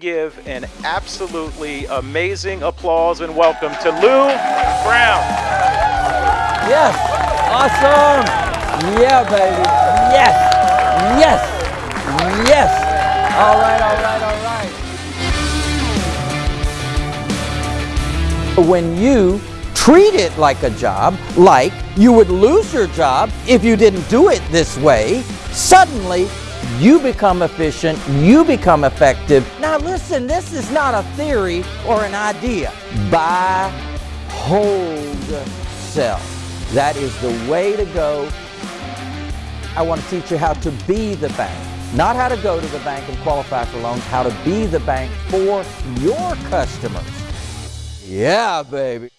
give an absolutely amazing applause and welcome to Lou Brown. Yes. Awesome. Yeah, baby. Yes. Yes. Yes. All right, all right, all right. When you treat it like a job, like you would lose your job if you didn't do it this way, suddenly you become efficient, you become effective. Now listen, this is not a theory or an idea. Buy, hold, sell. That is the way to go. I want to teach you how to be the bank. Not how to go to the bank and qualify for loans, how to be the bank for your customers. Yeah, baby.